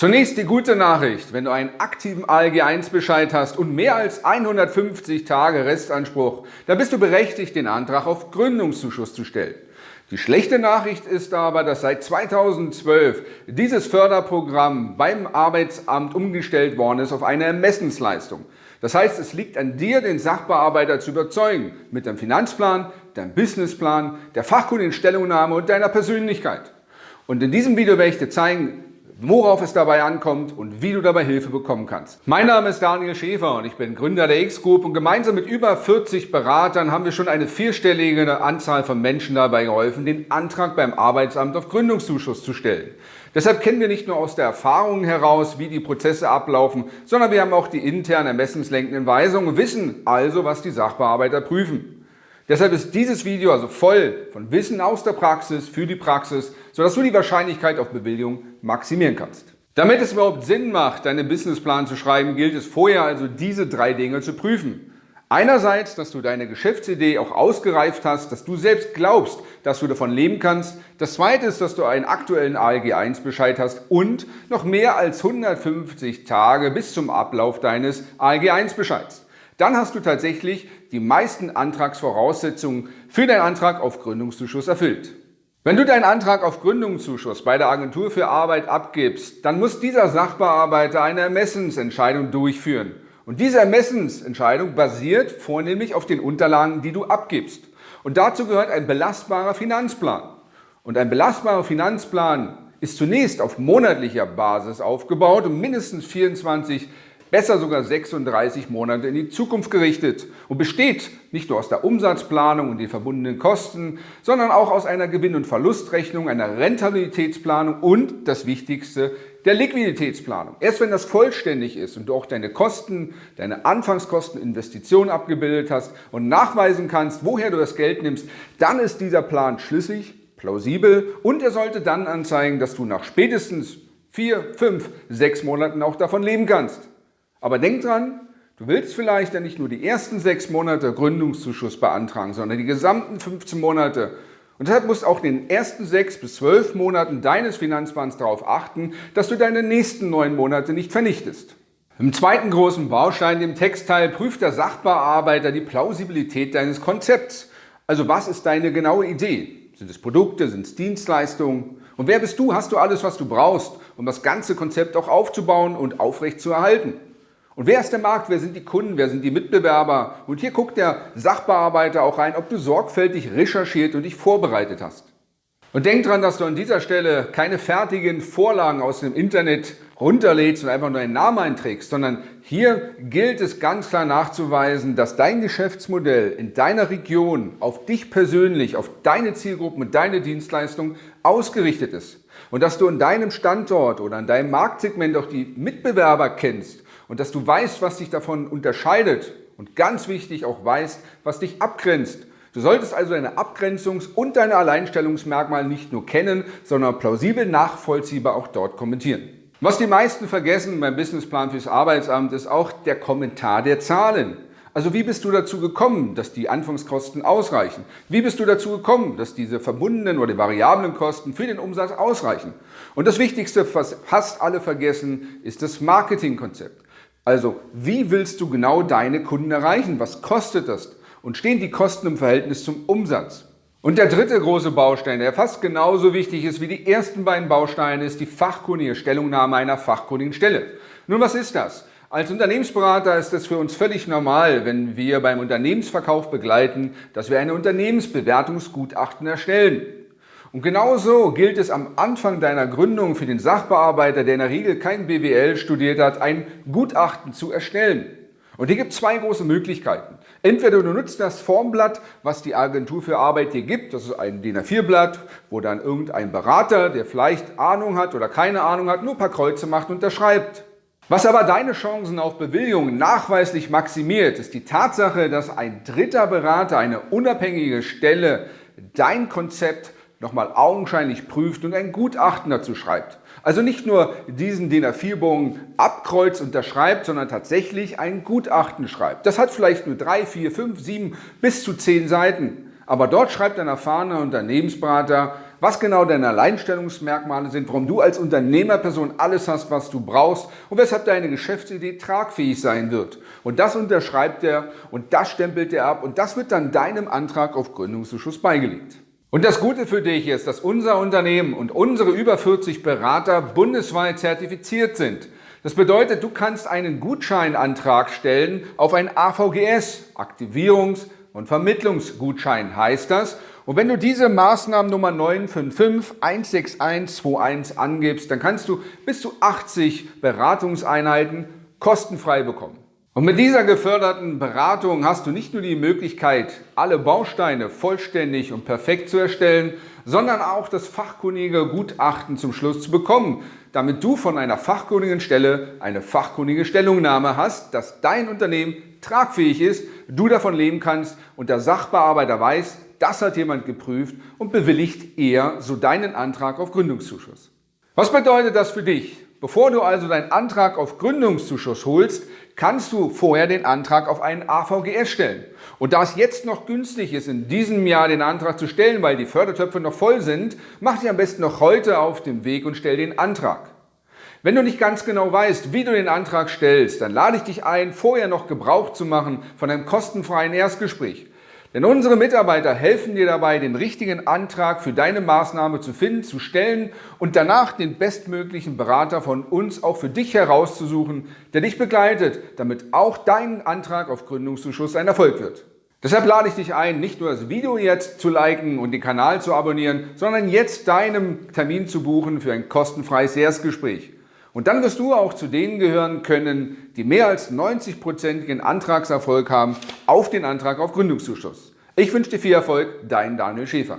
Zunächst die gute Nachricht. Wenn du einen aktiven ALG-1-Bescheid hast und mehr als 150 Tage Restanspruch, dann bist du berechtigt, den Antrag auf Gründungszuschuss zu stellen. Die schlechte Nachricht ist aber, dass seit 2012 dieses Förderprogramm beim Arbeitsamt umgestellt worden ist auf eine Ermessensleistung. Das heißt, es liegt an dir, den Sachbearbeiter zu überzeugen mit deinem Finanzplan, deinem Businessplan, der fachkundigen Stellungnahme und deiner Persönlichkeit. Und in diesem Video werde ich dir zeigen, worauf es dabei ankommt und wie du dabei Hilfe bekommen kannst. Mein Name ist Daniel Schäfer und ich bin Gründer der X-Group und gemeinsam mit über 40 Beratern haben wir schon eine vierstellige Anzahl von Menschen dabei geholfen, den Antrag beim Arbeitsamt auf Gründungszuschuss zu stellen. Deshalb kennen wir nicht nur aus der Erfahrung heraus, wie die Prozesse ablaufen, sondern wir haben auch die interne ermessenslenkenden Weisungen, wissen also, was die Sachbearbeiter prüfen. Deshalb ist dieses Video also voll von Wissen aus der Praxis für die Praxis, sodass du die Wahrscheinlichkeit auf Bewilligung maximieren kannst. Damit es überhaupt Sinn macht, deinen Businessplan zu schreiben, gilt es vorher also diese drei Dinge zu prüfen. Einerseits, dass du deine Geschäftsidee auch ausgereift hast, dass du selbst glaubst, dass du davon leben kannst. Das zweite ist, dass du einen aktuellen ALG-1-Bescheid hast und noch mehr als 150 Tage bis zum Ablauf deines ALG-1-Bescheids dann hast du tatsächlich die meisten Antragsvoraussetzungen für deinen Antrag auf Gründungszuschuss erfüllt. Wenn du deinen Antrag auf Gründungszuschuss bei der Agentur für Arbeit abgibst, dann muss dieser Sachbearbeiter eine Ermessensentscheidung durchführen. Und diese Ermessensentscheidung basiert vornehmlich auf den Unterlagen, die du abgibst. Und dazu gehört ein belastbarer Finanzplan. Und ein belastbarer Finanzplan ist zunächst auf monatlicher Basis aufgebaut und mindestens 24 besser sogar 36 Monate in die Zukunft gerichtet und besteht nicht nur aus der Umsatzplanung und den verbundenen Kosten, sondern auch aus einer Gewinn- und Verlustrechnung, einer Rentabilitätsplanung und, das Wichtigste, der Liquiditätsplanung. Erst wenn das vollständig ist und du auch deine Kosten, deine Anfangskosten, Investitionen abgebildet hast und nachweisen kannst, woher du das Geld nimmst, dann ist dieser Plan schlüssig, plausibel und er sollte dann anzeigen, dass du nach spätestens vier, fünf, sechs Monaten auch davon leben kannst. Aber denk dran, du willst vielleicht ja nicht nur die ersten sechs Monate Gründungszuschuss beantragen, sondern die gesamten 15 Monate. Und deshalb musst du auch in den ersten sechs bis zwölf Monaten deines Finanzplans darauf achten, dass du deine nächsten neun Monate nicht vernichtest. Im zweiten großen Baustein, dem Textteil, prüft der Sachbearbeiter die Plausibilität deines Konzepts. Also was ist deine genaue Idee? Sind es Produkte, sind es Dienstleistungen? Und wer bist du? Hast du alles, was du brauchst, um das ganze Konzept auch aufzubauen und aufrecht zu erhalten? Und wer ist der Markt? Wer sind die Kunden? Wer sind die Mitbewerber? Und hier guckt der Sachbearbeiter auch rein, ob du sorgfältig recherchiert und dich vorbereitet hast. Und denk dran, dass du an dieser Stelle keine fertigen Vorlagen aus dem Internet runterlädst und einfach nur einen Namen einträgst, sondern hier gilt es ganz klar nachzuweisen, dass dein Geschäftsmodell in deiner Region auf dich persönlich, auf deine Zielgruppen und deine Dienstleistung ausgerichtet ist. Und dass du in deinem Standort oder in deinem Marktsegment auch die Mitbewerber kennst und dass du weißt, was dich davon unterscheidet und ganz wichtig auch weißt, was dich abgrenzt. Du solltest also deine Abgrenzungs- und deine Alleinstellungsmerkmale nicht nur kennen, sondern plausibel nachvollziehbar auch dort kommentieren. Was die meisten vergessen beim Businessplan fürs Arbeitsamt ist auch der Kommentar der Zahlen. Also wie bist du dazu gekommen, dass die Anfangskosten ausreichen? Wie bist du dazu gekommen, dass diese verbundenen oder variablen Kosten für den Umsatz ausreichen? Und das Wichtigste, was fast alle vergessen, ist das Marketingkonzept. Also, wie willst du genau deine Kunden erreichen? Was kostet das? Und stehen die Kosten im Verhältnis zum Umsatz? Und der dritte große Baustein, der fast genauso wichtig ist wie die ersten beiden Bausteine, ist die fachkundige Stellungnahme einer fachkundigen Stelle. Nun, was ist das? Als Unternehmensberater ist es für uns völlig normal, wenn wir beim Unternehmensverkauf begleiten, dass wir eine Unternehmensbewertungsgutachten erstellen. Und genauso gilt es am Anfang deiner Gründung für den Sachbearbeiter, der in der Regel kein BWL studiert hat, ein Gutachten zu erstellen. Und hier gibt es zwei große Möglichkeiten. Entweder du nutzt das Formblatt, was die Agentur für Arbeit dir gibt, das ist ein DIN A4-Blatt, wo dann irgendein Berater, der vielleicht Ahnung hat oder keine Ahnung hat, nur ein paar Kreuze macht und unterschreibt. Was aber deine Chancen auf Bewilligung nachweislich maximiert, ist die Tatsache, dass ein dritter Berater, eine unabhängige Stelle, dein Konzept nochmal augenscheinlich prüft und ein Gutachten dazu schreibt. Also nicht nur diesen DIN A4-Bogen abkreuzt, unterschreibt, sondern tatsächlich ein Gutachten schreibt. Das hat vielleicht nur drei, vier, fünf, sieben bis zu zehn Seiten. Aber dort schreibt ein erfahrener Unternehmensberater was genau deine Alleinstellungsmerkmale sind, warum du als Unternehmerperson alles hast, was du brauchst und weshalb deine Geschäftsidee tragfähig sein wird. Und das unterschreibt er und das stempelt er ab und das wird dann deinem Antrag auf Gründungszuschuss beigelegt. Und das Gute für dich ist, dass unser Unternehmen und unsere über 40 Berater bundesweit zertifiziert sind. Das bedeutet, du kannst einen Gutscheinantrag stellen auf ein AVGS, Aktivierungs- und Vermittlungsgutschein heißt das. Und wenn du diese Maßnahmennummer 955-16121 angibst, dann kannst du bis zu 80 Beratungseinheiten kostenfrei bekommen. Und mit dieser geförderten Beratung hast du nicht nur die Möglichkeit, alle Bausteine vollständig und perfekt zu erstellen, sondern auch das fachkundige Gutachten zum Schluss zu bekommen, damit du von einer fachkundigen Stelle eine fachkundige Stellungnahme hast, dass dein Unternehmen tragfähig ist, du davon leben kannst und der Sachbearbeiter weiß, das hat jemand geprüft und bewilligt er so deinen Antrag auf Gründungszuschuss. Was bedeutet das für dich? Bevor du also deinen Antrag auf Gründungszuschuss holst, kannst du vorher den Antrag auf einen AVGS stellen. Und da es jetzt noch günstig ist, in diesem Jahr den Antrag zu stellen, weil die Fördertöpfe noch voll sind, mach dich am besten noch heute auf den Weg und stell den Antrag. Wenn du nicht ganz genau weißt, wie du den Antrag stellst, dann lade ich dich ein, vorher noch Gebrauch zu machen von einem kostenfreien Erstgespräch. Denn unsere Mitarbeiter helfen dir dabei, den richtigen Antrag für deine Maßnahme zu finden, zu stellen und danach den bestmöglichen Berater von uns auch für dich herauszusuchen, der dich begleitet, damit auch dein Antrag auf Gründungszuschuss ein Erfolg wird. Deshalb lade ich dich ein, nicht nur das Video jetzt zu liken und den Kanal zu abonnieren, sondern jetzt deinen Termin zu buchen für ein kostenfreies Erstgespräch. Und dann wirst du auch zu denen gehören können, die mehr als 90-prozentigen Antragserfolg haben auf den Antrag auf Gründungszuschuss. Ich wünsche dir viel Erfolg, dein Daniel Schäfer.